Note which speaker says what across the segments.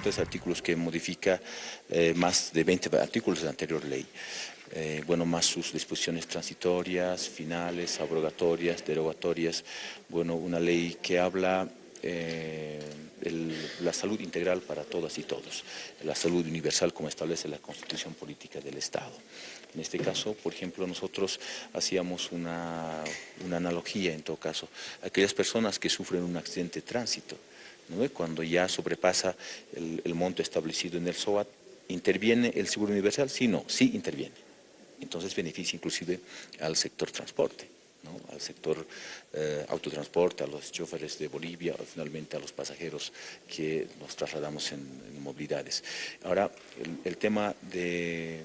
Speaker 1: tres artículos que modifica eh, más de 20 artículos de la anterior ley. Eh, bueno, más sus disposiciones transitorias, finales, abrogatorias, derogatorias, bueno, una ley que habla eh, la salud integral para todas y todos, la salud universal como establece la Constitución Política del Estado. En este caso, por ejemplo, nosotros hacíamos una, analogía, en todo caso, aquellas personas que sufren un accidente de tránsito, cuando ya sobrepasa el, monto establecido en el SOAT, ¿interviene el Seguro Universal? Sí, no, sí interviene entonces beneficia inclusive al sector transporte, al sector eh, autotransporte, a los choferes de Bolivia, finalmente a los pasajeros que nos trasladamos en, movilidades. Ahora, el, tema de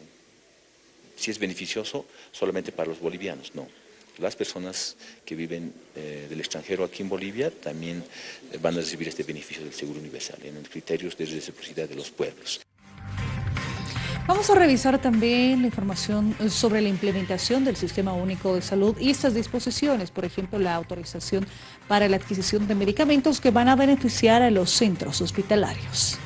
Speaker 1: si es beneficioso solamente para los bolivianos, no. Las personas que viven eh, del extranjero aquí en Bolivia también eh, van a recibir este beneficio del Seguro Universal en el criterios de reciprocidad de los pueblos.
Speaker 2: Vamos a revisar también la información sobre la implementación del Sistema Único de Salud y estas disposiciones, por ejemplo, la autorización para la adquisición de medicamentos que van a beneficiar a los centros hospitalarios.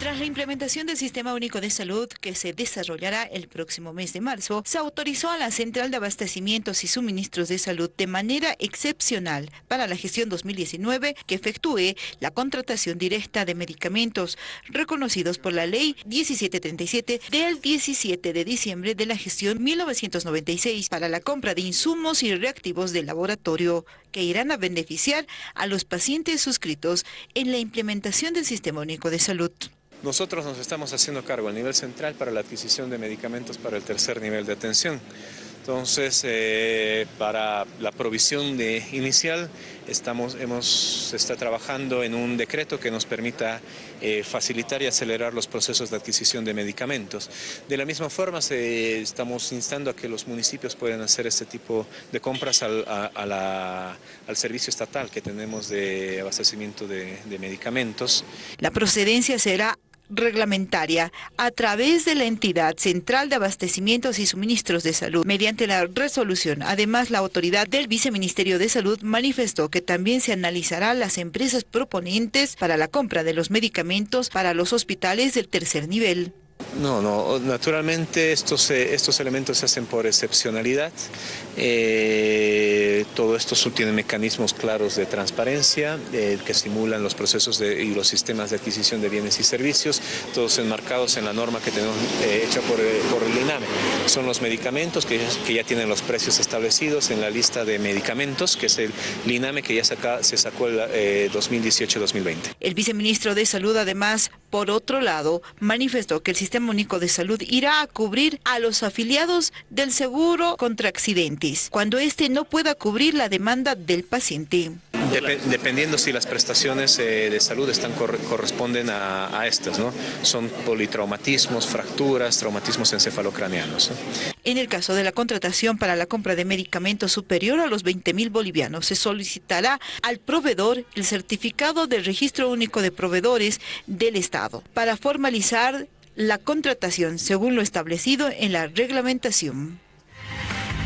Speaker 3: Tras la implementación del Sistema Único de Salud, que se desarrollará el próximo mes de marzo, se autorizó a la Central de Abastecimientos y Suministros de Salud de manera excepcional para la gestión 2019 que efectúe la contratación directa de medicamentos reconocidos por la Ley 1737 del 17 de diciembre de la gestión 1996 para la compra de insumos y reactivos de laboratorio que irán a beneficiar a los pacientes suscritos en la implementación del Sistema Único de Salud.
Speaker 4: Nosotros nos estamos haciendo cargo a nivel central para la adquisición de medicamentos para el tercer nivel de atención. Entonces, eh, para la provisión de inicial, estamos, hemos, se está trabajando en un decreto que nos permita eh, facilitar y acelerar los procesos de adquisición de medicamentos. De la misma forma, estamos instando a que los municipios puedan hacer este tipo de compras al, al servicio estatal que tenemos de abastecimiento de, de medicamentos.
Speaker 3: La procedencia será reglamentaria a través de la entidad central de abastecimientos y suministros de salud mediante la resolución. Además, la autoridad del Viceministerio de Salud manifestó que también se analizará las empresas proponentes para la compra de los medicamentos para los hospitales del tercer nivel.
Speaker 4: No, no, naturalmente estos, eh, estos elementos se hacen por excepcionalidad. Eh, todo esto tiene mecanismos claros de transparencia eh, que estimulan los procesos y los sistemas de adquisición de bienes y servicios, todos enmarcados en la norma que tenemos hecha por, el INAME. Son los medicamentos que, ya tienen los precios establecidos en la lista de medicamentos, que es el INAME que ya se sacó el 2018-2020.
Speaker 3: El viceministro de Salud además, por otro lado, manifestó que el Sistema Único de Salud irá a cubrir a los afiliados del seguro contra accidentes, cuando éste no pueda cubrir la demanda del paciente
Speaker 4: dependiendo si las prestaciones eh, de salud están corresponden a, estas, ¿no? Son politraumatismos, fracturas, traumatismos encefalocraneanos.
Speaker 3: En el caso de la contratación para la compra de medicamentos superior a los 20 mil bolivianos, se solicitará al proveedor el certificado del Registro Único de Proveedores del Estado para formalizar la contratación según lo establecido en la reglamentación.